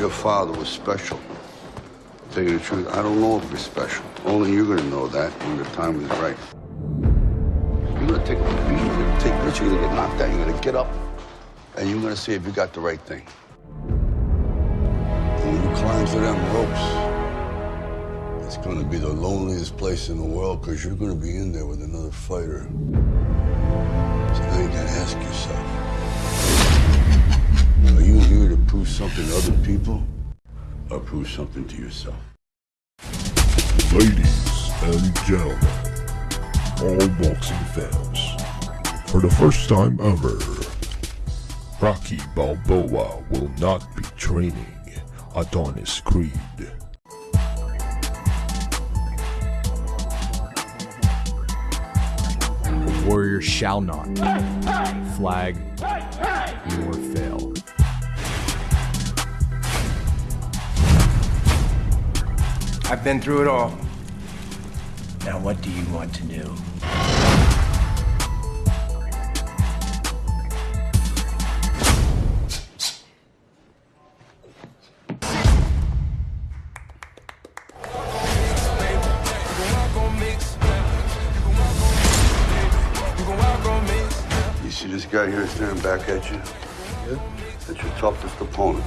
Your father was special. Tell you the truth, I don't know if you're special. Only you're gonna know that when the time is right. You're gonna take a beat, you're gonna take this, you're gonna get knocked out, you're gonna get up, and you're gonna see if you got the right thing. And when you climb through them ropes, it's gonna be the loneliest place in the world because you're gonna be in there with another fighter. Something to other people or prove something to yourself? Ladies and gentlemen, all boxing fans, for the first time ever, Rocky Balboa will not be training Adonis Creed. A warrior shall not flag nor fail. I've been through it all. Now, what do you want to do? You see this guy here staring back at you? Yeah. That's your toughest opponent.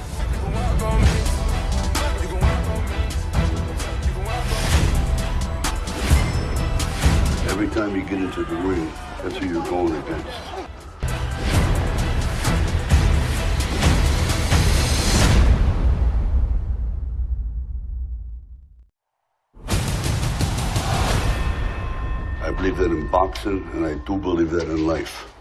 Every time you get into the ring, that's who you're going against. I believe that in boxing, and I do believe that in life.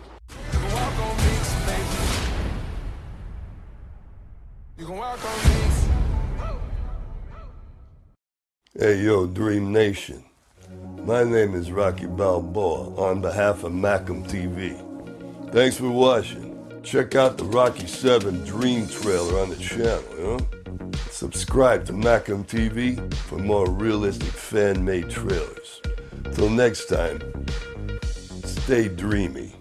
Hey, yo, Dream Nation. My name is Rocky Balboa on behalf of Macam TV. Thanks for watching. Check out the Rocky 7 Dream trailer on the channel, you know? Subscribe to Macam TV for more realistic fan-made trailers. Till next time, stay dreamy.